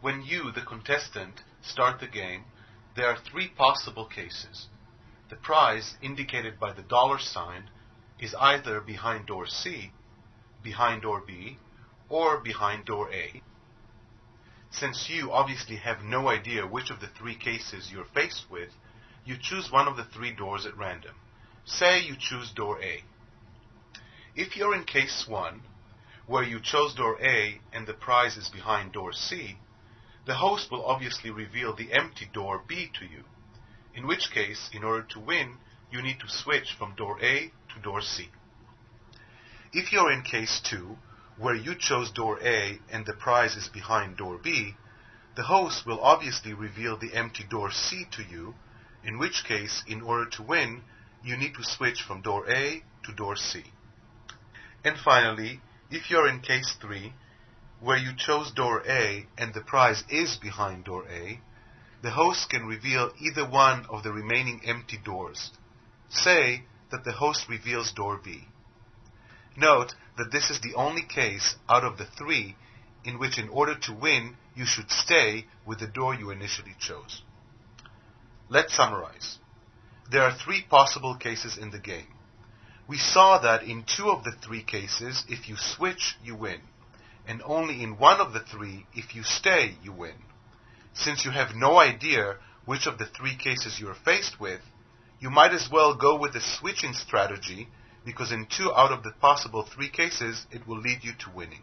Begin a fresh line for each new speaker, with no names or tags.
When you, the contestant, start the game, there are three possible cases. The prize, indicated by the dollar sign, is either behind door C, behind door B, or behind door A. Since you obviously have no idea which of the three cases you're faced with, you choose one of the three doors at random. Say you choose door A. If you're in case 1, where you chose door A and the prize is behind door C, the host will obviously reveal the empty door B to you, in which case, in order to win, you need to switch from door A to door C. If you're in case 2, where you chose door A and the prize is behind door B, the host will obviously reveal the empty door C to you, in which case, in order to win, you need to switch from door A to door C. And finally, if you're in case 3, where you chose door A and the prize is behind door A, the host can reveal either one of the remaining empty doors. Say that the host reveals door B. Note that this is the only case out of the three in which in order to win, you should stay with the door you initially chose. Let's summarize. There are three possible cases in the game. We saw that in two of the three cases, if you switch, you win. And only in one of the three, if you stay, you win. Since you have no idea which of the three cases you are faced with, you might as well go with the switching strategy because in two out of the possible three cases, it will lead you to winning.